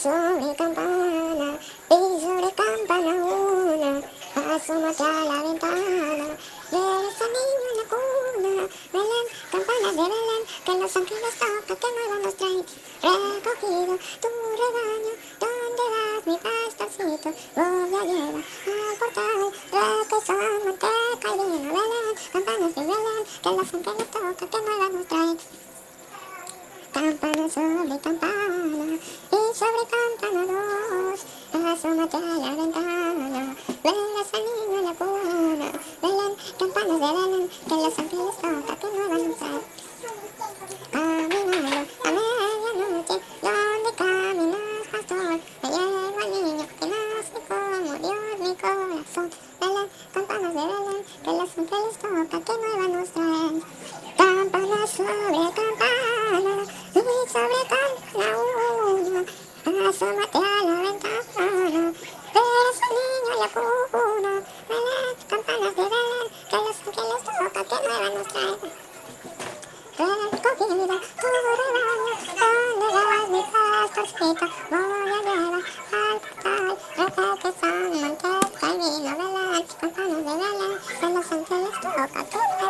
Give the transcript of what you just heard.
sobre campana, y sobre campana una, asómate a la ventana, ves al niño en la cuna, Belén, campanas de Belén, que los ángeles tocan, que nuevas nos traen, recogido tu rebaño, ¿dónde vas mi pastorcito? Voy a llevar al portal, requesón, manteca y vino, Belén, campanas de Belén, que los ángeles tocan, que nuevas nos traen, campana sobre campana, y sobre campana dos, asómate a la ventana, al niño en la cuna, Belén, campanas de Belén, que los ángeles tocan, que no van a usar. Caminando a medianoche, donde caminas, pastor, me llevo al niño que nace como Dios mi corazón, Belén, campanas de Belén, que los ángeles tocan, que nueva nos traen. Campana sobre campana, y sobre campana una, asómate a la ventana, verás al niño la cuna, Belén, campanas de Belén, que los ángeles tocan, que nueva nos traen. Recogida tu rebaño, donde vas mi pastorcito, voy a llevar al portal, repequesón, manteca y vino, Belén, campanas de Belén, que los ángeles tocan, que nueva.